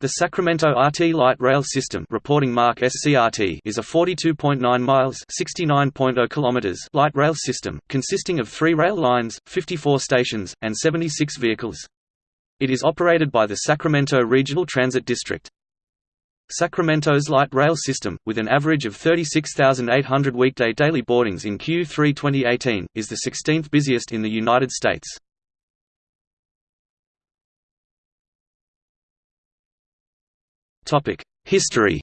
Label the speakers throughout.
Speaker 1: The Sacramento RT Light Rail System reporting mark SCRT is a 42.9 miles (69.0 kilometers) light rail system, consisting of three rail lines, 54 stations, and 76 vehicles. It is operated by the Sacramento Regional Transit District. Sacramento's light rail system, with an average of 36,800 weekday daily boardings in Q3 2018, is the 16th busiest in the United States. History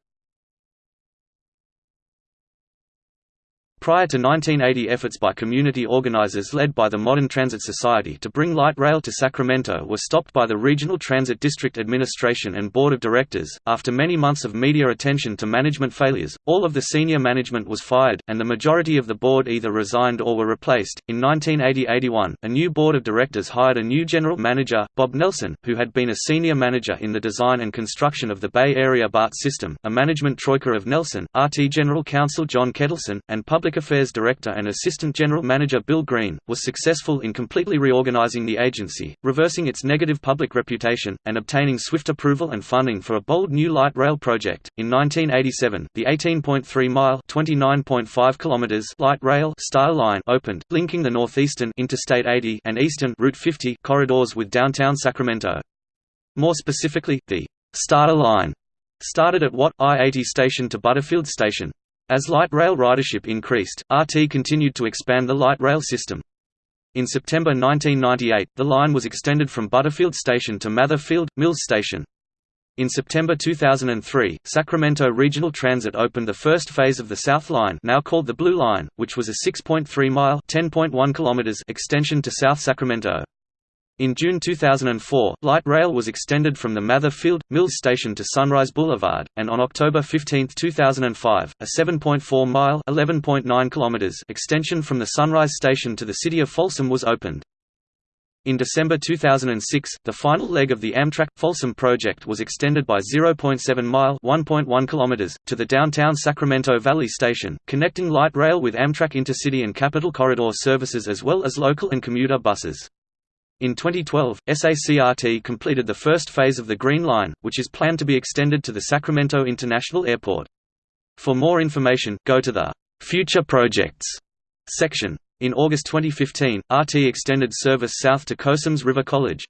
Speaker 1: Prior to 1980 efforts by community organizers led by the Modern Transit Society to bring light rail to Sacramento were stopped by the Regional Transit District Administration and Board of Directors. After many months of media attention to management failures, all of the senior management was fired, and the majority of the board either resigned or were replaced. In 1980-81, a new board of directors hired a new general manager, Bob Nelson, who had been a senior manager in the design and construction of the Bay Area BART system, a management troika of Nelson, RT General Counsel John Kettleson, and public Affairs Director and Assistant General Manager Bill Green, was successful in completely reorganizing the agency, reversing its negative public reputation, and obtaining swift approval and funding for a bold new light rail project. In 1987, the 18.3-mile (29.5 kilometers) light rail style line opened, linking the northeastern Interstate 80 and eastern Route 50 corridors with downtown Sacramento. More specifically, the Starter Line started at Watt I-80 station to Butterfield station. As light rail ridership increased, RT continued to expand the light rail system. In September 1998, the line was extended from Butterfield Station to Mather Field, Mills Station. In September 2003, Sacramento Regional Transit opened the first phase of the South Line now called the Blue Line, which was a 6.3-mile extension to South Sacramento. In June 2004, light rail was extended from the Mather Field, Mills Station to Sunrise Boulevard, and on October 15, 2005, a 7.4-mile extension from the Sunrise Station to the city of Folsom was opened. In December 2006, the final leg of the Amtrak Folsom project was extended by 0.7 mile (1.1 kilometers) to the downtown Sacramento Valley Station, connecting light rail with Amtrak intercity and Capitol Corridor services as well as local and commuter buses. In 2012, SACRT completed the first phase of the Green Line, which is planned to be extended to the Sacramento International Airport. For more information, go to the Future Projects section. In August 2015, RT extended service south to Cosumnes River College.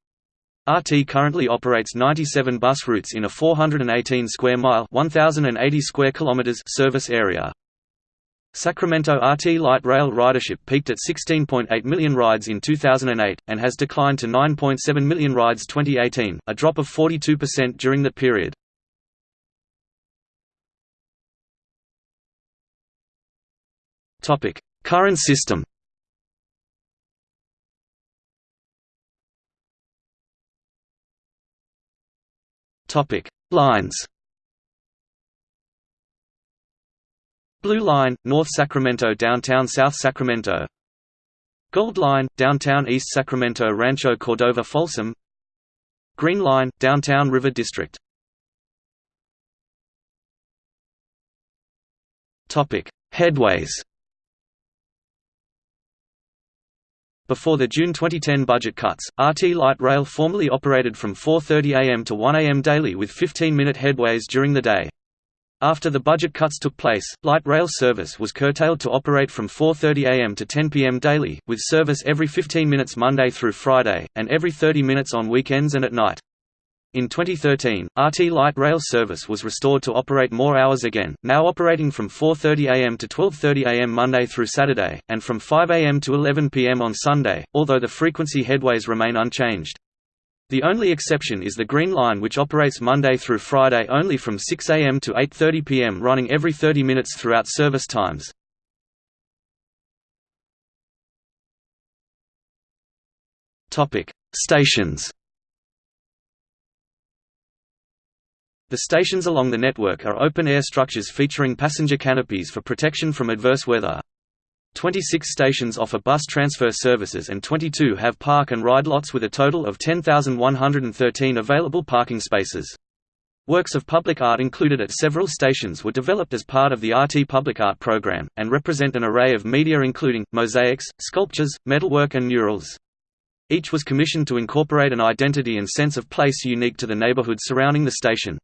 Speaker 1: RT currently operates 97 bus routes in a 418 square mile (1080 square kilometers) service area. Sacramento RT light rail ridership peaked at 16.8 million rides in 2008, and has declined to 9.7 million rides 2018, a drop of 42% during the period. Current system Lines Blue Line, North Sacramento Downtown South Sacramento. Gold Line, Downtown East Sacramento Rancho Cordova Folsom. Green Line, Downtown River District. Headways. Before the June 2010 budget cuts, RT Light Rail formerly operated from 4.30 am to 1 am daily with 15-minute headways during the day. After the budget cuts took place, light rail service was curtailed to operate from 4.30 am to 10 pm daily, with service every 15 minutes Monday through Friday, and every 30 minutes on weekends and at night. In 2013, RT light rail service was restored to operate more hours again, now operating from 4.30 am to 12.30 am Monday through Saturday, and from 5 am to 11 pm on Sunday, although the frequency headways remain unchanged. The only exception is the Green Line which operates Monday through Friday only from 6 am to 8.30 pm running every 30 minutes throughout service times. Stations The stations along the network are open-air structures featuring passenger canopies for protection from adverse weather. 26 stations offer bus transfer services and 22 have park and ride lots with a total of 10,113 available parking spaces. Works of public art included at several stations were developed as part of the RT Public Art program, and represent an array of media including, mosaics, sculptures, metalwork and murals. Each was commissioned to incorporate an identity and sense of place unique to the neighborhood surrounding the station.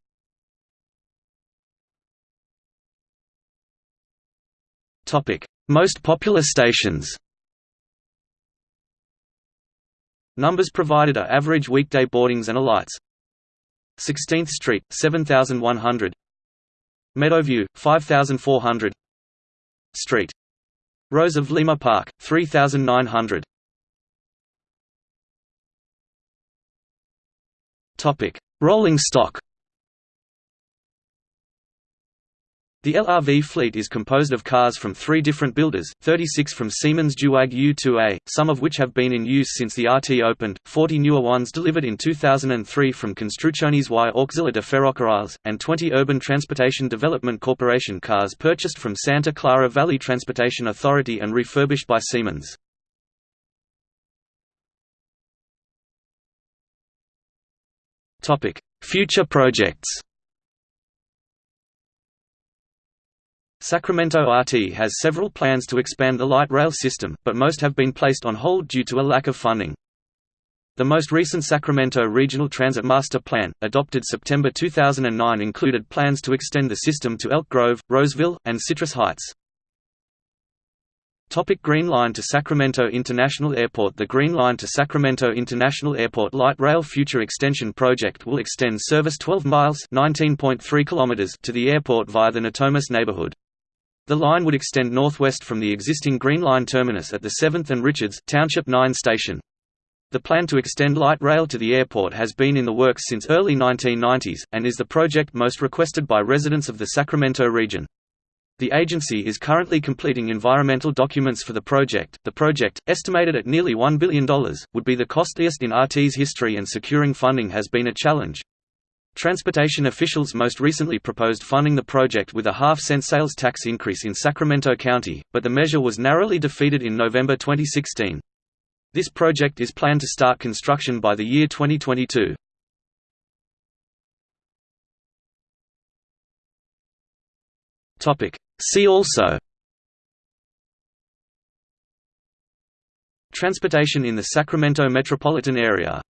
Speaker 1: Most popular stations. Numbers provided are average weekday boardings and alights. 16th Street, 7100 Meadowview, 5400 Street. Rose of Lima Park, 3900 Rolling stock The LRV fleet is composed of cars from three different builders, 36 from Siemens Duewag U2A, some of which have been in use since the RT opened, 40 newer ones delivered in 2003 from Construcciones y Auxiliar de Ferrocarriles, and 20 Urban Transportation Development Corporation cars purchased from Santa Clara Valley Transportation Authority and refurbished by Siemens. Future projects Sacramento RT has several plans to expand the light rail system, but most have been placed on hold due to a lack of funding. The most recent Sacramento Regional Transit Master Plan, adopted September 2009 included plans to extend the system to Elk Grove, Roseville, and Citrus Heights. Topic Green Line to Sacramento International Airport The Green Line to Sacramento International Airport Light Rail Future Extension Project will extend service 12 miles kilometers to the airport via the Natomas neighborhood. The line would extend northwest from the existing Green Line terminus at the 7th and Richards Township 9 station. The plan to extend light rail to the airport has been in the works since early 1990s, and is the project most requested by residents of the Sacramento region. The agency is currently completing environmental documents for the project. The project, estimated at nearly $1 billion, would be the costliest in RT's history and securing funding has been a challenge. Transportation officials most recently proposed funding the project with a half-cent sales tax increase in Sacramento County, but the measure was narrowly defeated in November 2016. This project is planned to start construction by the year 2022. See also Transportation in the Sacramento metropolitan area